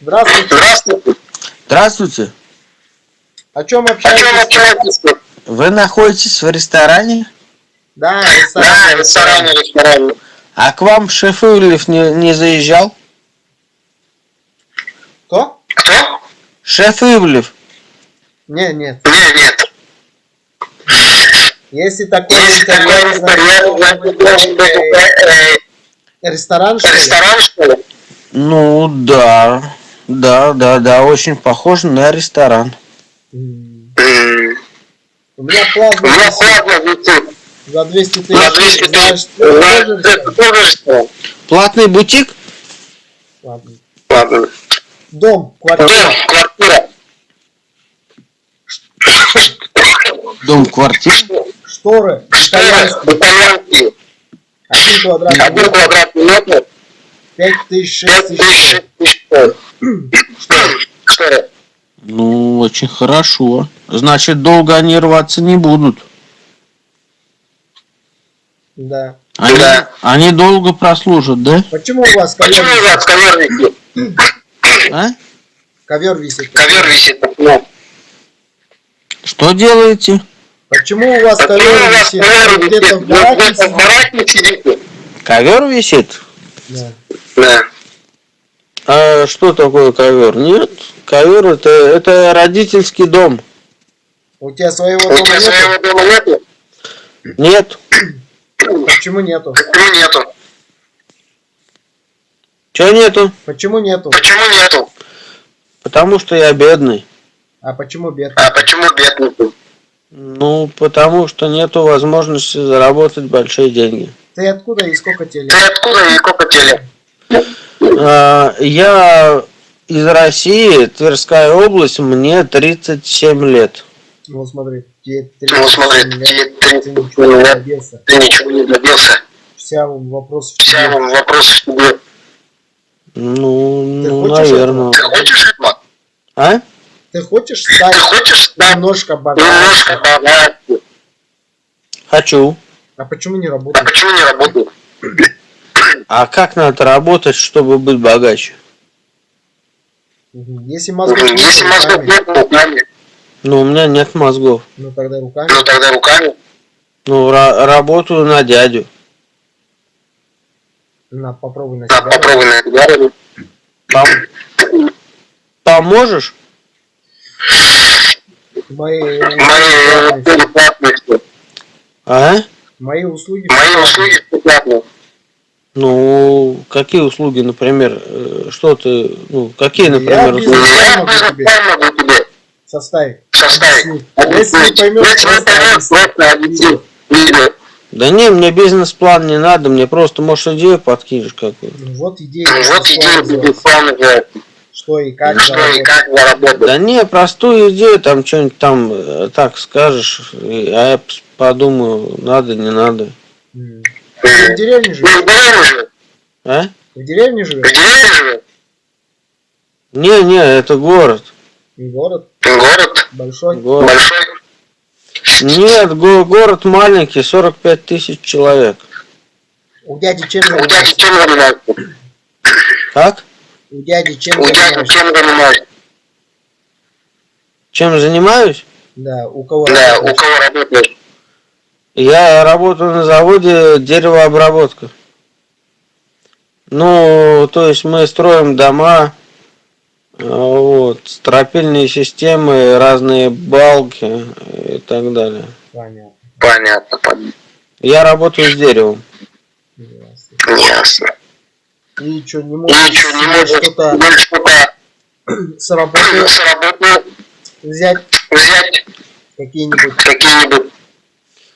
Здравствуйте. Здравствуйте. Здравствуйте. О чем О чем общаетесь? общаетесь? Вы находитесь в ресторане? Да, Да, ресторан. ресторане, ресторане. А к вам шеф Ивлев не, не заезжал? Кто? Кто? Шеф Ивлев. Не, нет. Нет, нет. Если такой Если такой интерьер, значит, значит, э, ресторан, что ли? ресторан, что ли? Ну да. Да, да, да, очень похож на ресторан. М, М, У меня висит висит. за 200 На 200 тысяч. Знаешь, тысяч. ресторан? тоже ресторан. Платный бутик? Ладно. Ладно. Дом, Дом, квартира. квартира. Дом, квартира? Шторы. Итальянские. Итальянские. Один квадратный Один метр. квадратный метр. 5 тысяч, 6 Пять тысяч. тысяч, шесть тысяч. Что? Ну, очень хорошо. Значит, долго они рваться не будут. Да. Они, Да. они долго прослужат, да? Почему у вас ковер, Почему у вас ковер висит? А? ковер висит? Ковер висит. Ну, Что делаете? Почему у вас Почему ковер висит? ковер висит? в Вы бараке где-то в сидите? бараке сидите? Ковер висит? Да. Да. А что такое ковер? Нет, ковер это, это родительский дом. У тебя своего У дома тебя нету? своего дома нету? Нет. Почему нету? Почему нету? Чего нету? Почему нету? Почему нету? Потому что я бедный. А почему бедный? А почему бедный? Ну, потому что нету возможности заработать большие деньги. Ты откуда и сколько тебе Ты откуда и сколько тебе лет? А, я из России, Тверская область, мне 37 лет. Ну смотри, тебе Ну, смотри, 37 тебе лет, ты 37 ничего не добился. Ты ничего не добился. Вся вопрос в Вся тебе. вопрос в тебе. Ну, Ты ну хочешь наверное. Ты хочешь этого? А? Ты хочешь Ты стать хочешь стать немножко богаче? немножко богаче? Хочу. А почему не А работаешь? почему не работаешь? А как надо работать, чтобы быть богаче? Если мозгов нет, Если мозгов нет, руками. Ну, у меня нет мозгов. Ну тогда руками. Ну тогда руками. Ну, ра- работаю на дядю. На, попробуй на себя. попробуй на тебя. Пом- Поможешь? Мои, Мои услуги платные. все. А? мои услуги. Мои услуги. Ну, какие услуги, например, э, что ты, ну, какие, Я например, бизнес- услуги? Я могу бизнес тебе. Составить. составить. Если не поймешь, просто. Да не, мне бизнес-план не надо, мне просто, может, идею подкинешь какую Ну, Вот идея. Вот идея бизнес-план называется. Что и как. Что и заработать. как заработать. Да не, простую идею, там что-нибудь там э, так скажешь, а я подумаю, надо, не надо. М. Ты в деревне Ну, живешь? в деревне живет. А? В деревне В живешь? деревне живет. Не, не, это город. Город Город большой. Город. большой. Нет, го- город маленький, 45 тысяч человек. У дяди чем У дяди занимаешься? чем занимается? Как? У дяди чем У дяди занимаешься? чем занимается? Чем занимаюсь? Да, у кого Да, у работаешь? кого работаешь? Я работаю на заводе деревообработка. Ну, то есть мы строим дома, а, вот, стропильные системы, разные балки и так далее. Понятно. Понятно, понятно. Я работаю с деревом. Ясно. Ясно. И что, не можешь Ничего не себе можешь что-то ну, что-то с работы с работы взять? взять Какие-нибудь, какие-нибудь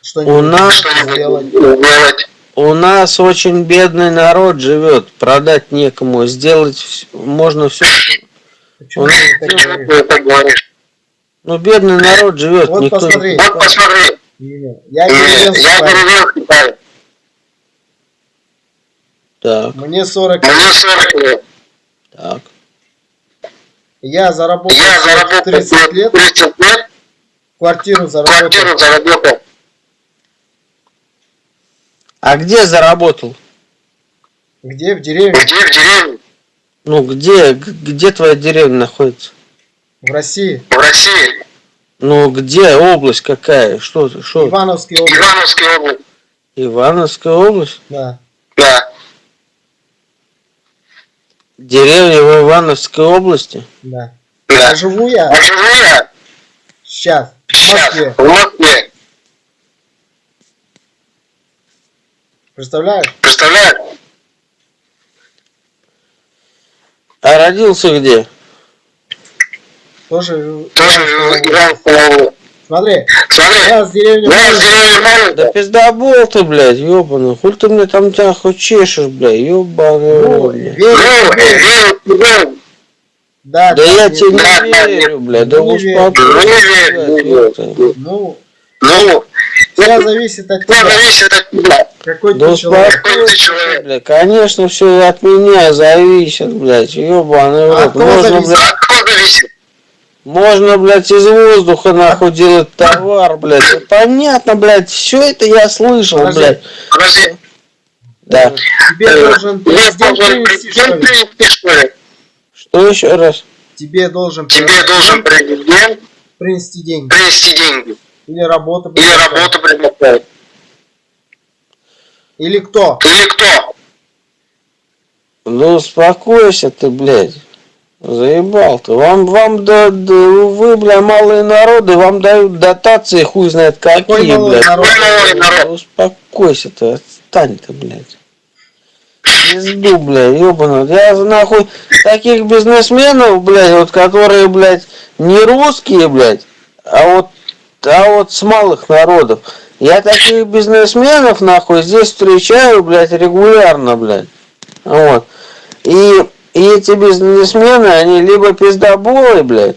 что-нибудь нас- что-нибудь сделать? сделать. У нас очень бедный народ живет, продать некому, сделать можно все. Почему Он- ты так говоришь? Ну, бедный народ живет, Вот никто не- посмотри. Вот посмотри, Не, Я деревенский я парень. деревенский парень. Так, Мне 40 лет. Мне 40 лет. так. Я заработал Я заработал 30 лет, 30 лет, квартиру заработал. квартиру заработал. А где заработал? Где? В деревне? Где в деревне? Ну где, где твоя деревня находится? В России. В России. Ну где, область какая? Что, что? Ивановский область. Ивановская область. Ивановская область? Да. Да. Деревня в Ивановской области? Да. Да. А живу я А живу я сейчас в сейчас Москве. в Москве. Представляешь? Представляешь? А родился где? Тоже Тоже в. Смотри, Смотри. я с деревни Я деревни Да пиздобол ты, блядь, ёбаный. Хуй ты мне там тебя хоть чешешь, блядь, ёбаный Ну, верю Ну, верю тебе. Да, Да я тебе не да, верю, блядь, да верю. успокойся, верю, блядь, не ёпта. Ну, Ну, все зависит от все тебя. зависит от тебя. Какой Да ты человек. Какой ты человек. блядь, конечно, все от меня зависит, блядь, ёбаный А рот. Можно, зависит? блядь, От кого зависит? можно, блядь, из воздуха, нахуй, делать товар, блядь. Да Понятно, блядь, все это я слышал, Подожди. блядь. Подожди. Да. Тебе должен президент должен привести, что президент ли? привести, что ли? Что еще раз? Тебе должен Тебе президент должен президент принести деньги. принести деньги. Или работу Или предоставить. работу предоставить. Или кто? Или кто? Ну успокойся ты, блядь. Заебал ты. Вам, вам, да, да, вы, бля, малые народы, вам дают дотации, хуй знает Какой какие, малый блядь. народ? Какой? Да Успокойся ты, отстань ты, блядь. Пизду, блядь, ёбаный. Я нахуй таких бизнесменов, блядь, вот которые, блядь, не русские, блядь, а вот, а вот с малых народов. Я таких бизнесменов, нахуй, здесь встречаю, блядь, регулярно, блядь. Вот. И, и эти бизнесмены, они либо пиздоболы, блядь.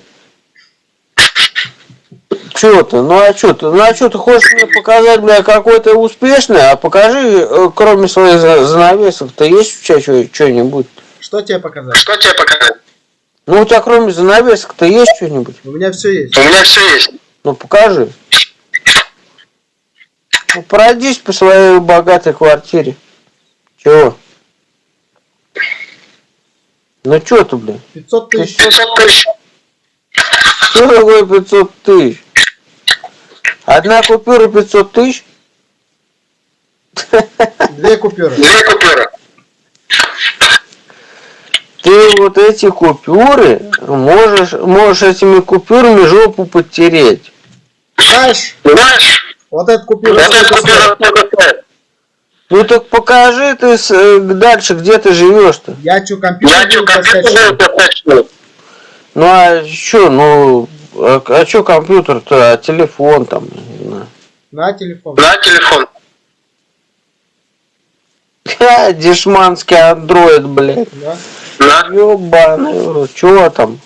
Чё ты? Ну а чё ты? Ну а чё ты хочешь мне показать, бля, какой ты успешный? А покажи, э, кроме своих за- занавесок-то есть у тебя что-нибудь? Что тебе показать? Что тебе показать? Ну у тебя кроме занавесок-то есть что-нибудь? У меня все есть. У меня все есть. Ну покажи. Ну пройдись по своей богатой квартире. Чего? Ну чё ты, бля? 500 тысяч. 500 тысяч. Что такое 500 тысяч? Одна купюра 500 тысяч? Две купюры. Две купюры. Ты вот эти купюры можешь, можешь этими купюрами жопу подтереть. Знаешь, Знаешь, вот эта купюра вот стоит? купюра сколько стоит? Ну так покажи ты с- э, дальше, где ты живешь-то. Я что, компьютер Я что, компьютер? Ну а что, ну, а, а что компьютер-то, а телефон там, не знаю. На телефон. На телефон. Ха, дешманский андроид, блядь. Да? На. Ёбаный чего там?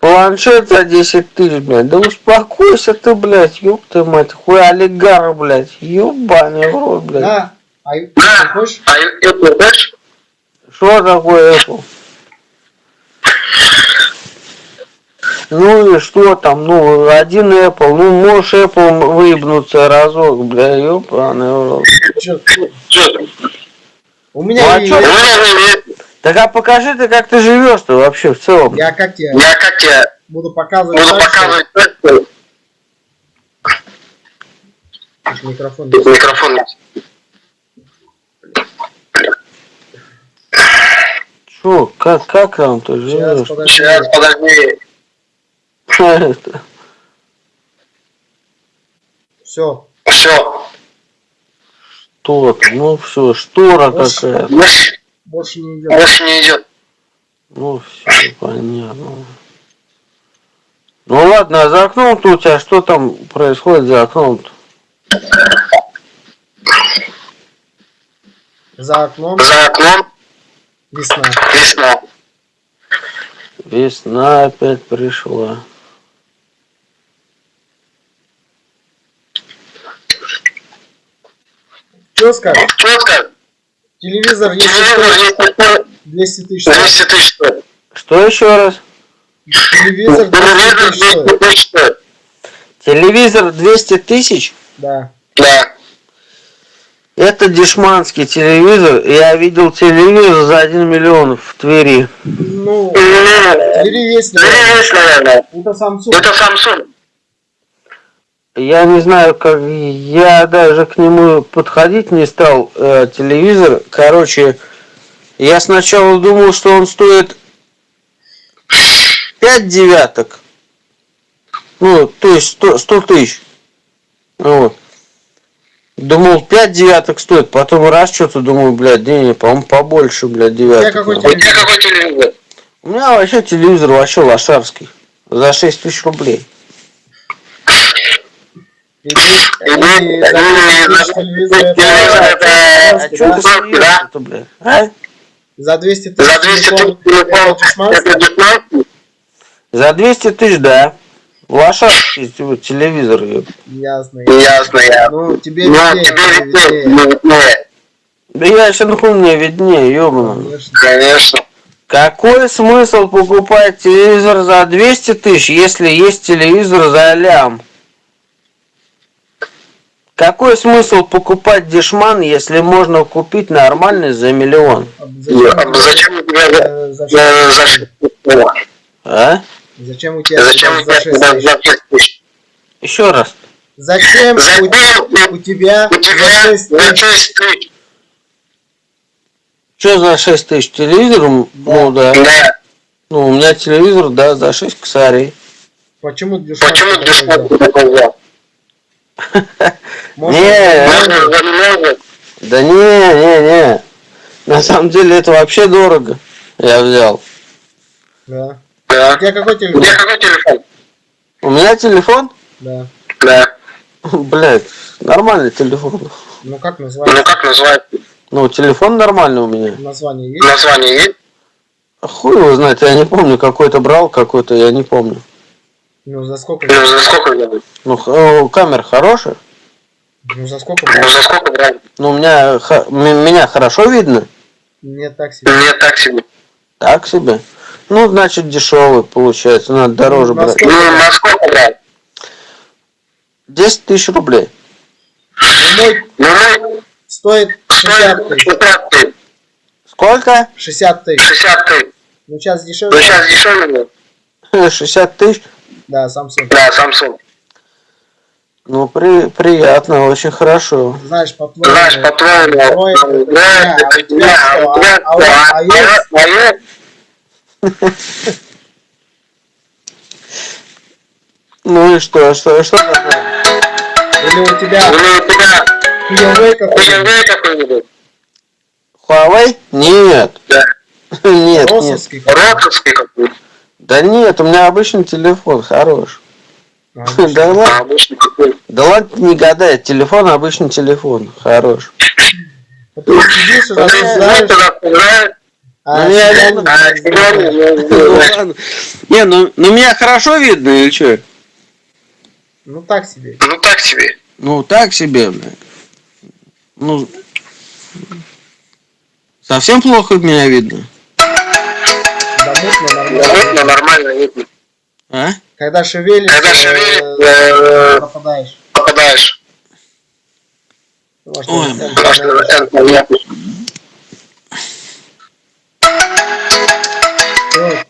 Планшет за 10 тысяч, блядь. Да успокойся ты, блядь, ёб ты мать, хуй олигарх, блядь. Ёбаный в рот, блядь. Да. А На. хочешь? А это знаешь? Что такое Apple? Ну и что там, ну, один Apple, ну, можешь Apple выебнуться разок, бля, ёбаный в рот. Чё? Там? У Ну, меня а есть. чё? Так а покажи ты, как ты живешь-то вообще в целом. Я как тебе Я как тебе буду показывать буду показывать Слушай, Микрофон. тут микрофон есть. Чё, как, как там ты Сейчас, живешь? подожди. Сейчас, подожди. Это, Все. Все. Что? Ну все, штора Больше- какая-то. Больше, не идет. больше не идет. Ну все, понятно. Ну ладно, а за окном-то у тебя что там происходит за окном-то? За окном За окном весна. весна. Весна опять пришла. Что скажешь? Что сказать? Телевизор, если Телевизор стоит есть 200 тысяч стоит. 200 тысяч. Что еще раз? Телевизор 200 Телевизор тысяч стоит. 200 тысяч стоит. Телевизор 200 тысяч? Да. Да. Это дешманский телевизор. Я видел телевизор за 1 миллион в Твери. Ну, Ну, Твери есть, наверное. есть, наверное. Это Samsung. Это Samsung. Я не знаю, как я даже к нему подходить не стал. э, телевизор, короче, я сначала думал, что он стоит 5 девяток. Ну, то есть 100, 100 тысяч. Вот. Думал, 5 девяток стоит, потом раз что-то думаю, блядь, денег, по-моему, побольше, блядь, девяток. какой У тебя какой телевизор? У меня вообще телевизор вообще лошарский. За 6 тысяч рублей. А? За 200 тысяч За 200 телефон тысяч телефон. это дешманский? Это дешманский? За 200 тысяч, да. Т- телевизор. Ясно. Ясно, я. Ну, тебе Ну, виднее, тебе виднее. Да я еще нахуй мне виднее. Конечно. Конечно. Какой смысл покупать телевизор за 200 тысяч, если есть телевизор за лям? Какой смысл покупать дешман, если можно купить нормальный за миллион? А Зачем у тебя за- э, зачем, за- за ш- О, А? зачем у тебя Зачем у за 6 тебя тысяч? за 6 тысяч? Еще раз. Зачем Зачем у, у тебя у за тебя 6 за тысяч? 6 тысяч? Что за 6 тысяч телевизор? Ну да. Да. Ну у меня телевизор, да, за 6 косарей. Почему дешманский Почему такой Может, Не? Да не, не, не. На самом деле это вообще дорого. Я взял. Да. Да. У тебя какой У телефон? тебя какой телефон? У меня телефон, Да. Да. блядь, нормальный телефон. Ну как Ну называется? как называется? Ну, телефон нормальный у меня. Название есть? Название есть? Хуй его знает, я не помню, какой-то брал, какой-то, я не помню. Ну за сколько? Ну за сколько? Ну, э, камера хорошая. Ну за сколько? Ну за сколько брал? Ну, у меня, х- меня хорошо видно. Мне так себе. Нет, так себе. Так себе. Ну, значит, дешевый получается, надо дороже Ну, на брать. сколько? Ну на сколько брал? 10 тысяч рублей. Ну, мой Ну стоит 60 стоит тысяч. 60 тысяч. Сколько? 60 тысяч. 60 тысяч. Ну сейчас Ну дешевле. сейчас дешевле? 60 тысяч. Да, Samsung. Да, Samsung. Ну, при, приятно, очень хорошо. Знаешь, по-твоему. Знаешь, по-твоему, это а это тебя а А- а а есть? А есть? Ну и что, что, что такое? Или у тебя Или у тебя Huawei какой-нибудь? Huawei? Нет. Да. Нет, нет. Росовский какой-нибудь? Да нет, у меня обычный телефон, хорош. Да ладно, да ладно, не гадай, телефон обычный телефон, хорош. Вот Ты сидишь и Ну, а Ну, я не а Ну. Не, ну, ну меня хорошо видно или что? Ну так себе. Ну так себе. Ну так себе, блядь. Ну, совсем плохо меня видно. Да мутно нормально. нормально видно. А? Когда шевелишься, Когда шевелишь, э, э, пропадаешь. попадаешь. Может, Ой,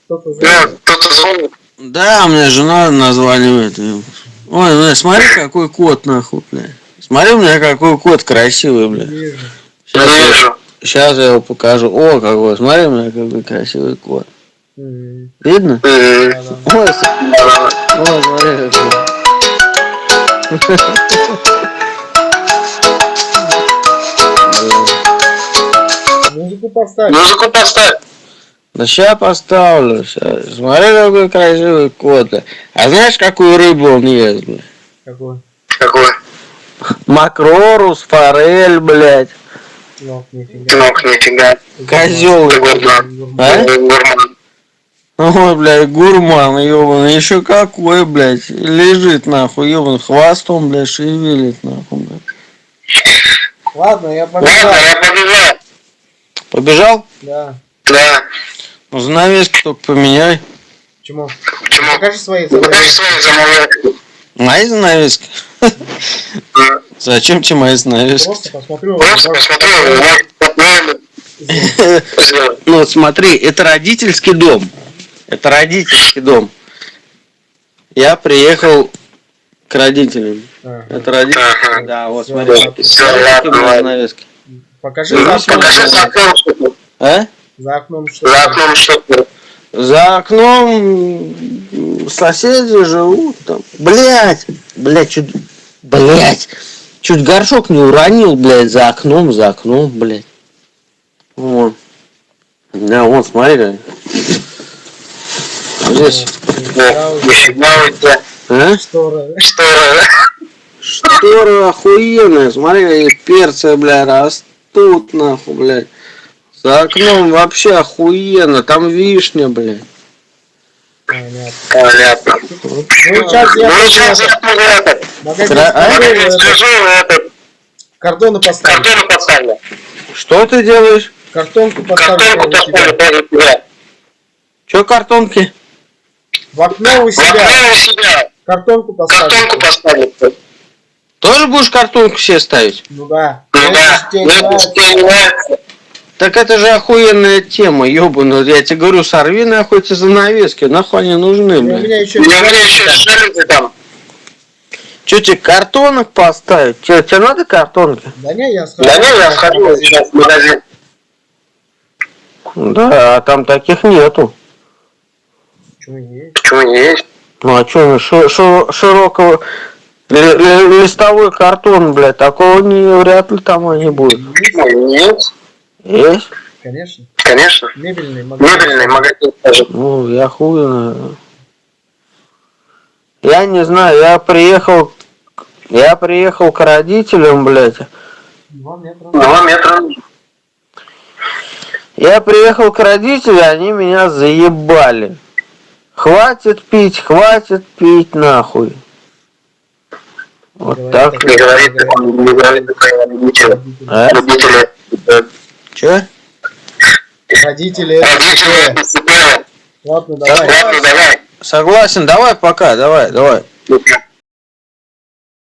кто-то звонит. Да, у меня жена названивает. Ой, ну смотри, какой кот, нахуй, блядь. Смотри, у меня какой кот красивый, блядь. Вижу. Сейчас я, щас я его покажу. О, какой, смотри, у меня какой красивый кот. Видно? Да-да. Ой, смотри. Музыку поставь. Музыку поставь. Да ща поставлю, ща. Смотри, какой красивый кот. А знаешь, какую рыбу он ест, бля? Какой? Какой? Макрорус, форель, блядь. Ну, нифига. Сынок, нифига. Козел. А? Гурман. Ой, блядь, гурман, ёбаный, еще какой, блядь, лежит, нахуй, ёбаный, хвостом, блядь, шевелит, нахуй, блядь. Ладно, я Ладно, побежал. я побежал. Побежал? Да. Да. Ну, занавески только поменяй. Почему? Почему? Покажи свои Покажи занавески. свои замовления. Мои занавески? Зачем тебе мои занавески? Просто посмотрю. Просто сделал. Ну смотри, это родительский дом. Это родительский дом. Я приехал к родителям. Ага. Это родители. Ага. Да, вот смотри. ладно, мои ладно. занавески. Покажи Ну, за окном. Покажи за окном, что тут. А? За окном что. За окном что. За окном соседи живут там. Блять, блять, чуть, блять, чуть горшок не уронил, блять, за окном, за окном, блять. Вон. Да, вон, смотри. Здесь. А? Штора. Что, Штора охуенная, смотри, перцы, бля, растут, нахуй, блядь. За окном вообще охуенно, там вишня, блядь. Понятно. понятно. Ну, сейчас я Ну, сейчас я магазин Кра- а? скажу, этот, картоны поставлю. картону поставлю. Что ты делаешь? Картонку поставлю. Картонку поставлю. Че картонки? В окно у В окно себя. у себя. Картонку поставлю. Картонку поставлю. Тоже будешь картонку себе ставить? Ну да. Ну да, нравится. Так это же охуенная тема, ёбаный. Я тебе говорю, сорви нахуй эти занавески, нахуй они нужны, И У меня еще У меня еще жалюзи там. Че тебе картонок поставить? Тебе, тебе надо картонки? Да не, я схожу. Да не, я схожу сейчас в магазин. Да, а там таких нету. Почему есть? Почему не есть? Ну а что, широкого ли- ли- листовой картон, блядь, такого не, вряд ли там они будут. Есть, Почему нет? Есть? конечно. Конечно. Мебельный магазин. Мебельный магазин тоже. Ну, я хуй. Я не знаю, я приехал, я приехал к родителям, блядь. Два метра. Два метра. Я приехал к родителям, они меня заебали. Хватит пить, хватит пить, нахуй. Вот Говорит так. Не говорит, не говорит такое родители. А? Родители. Че? Родители это Родители. Ладно, давай. Ладно, давай. Согласен, давай пока, давай, давай.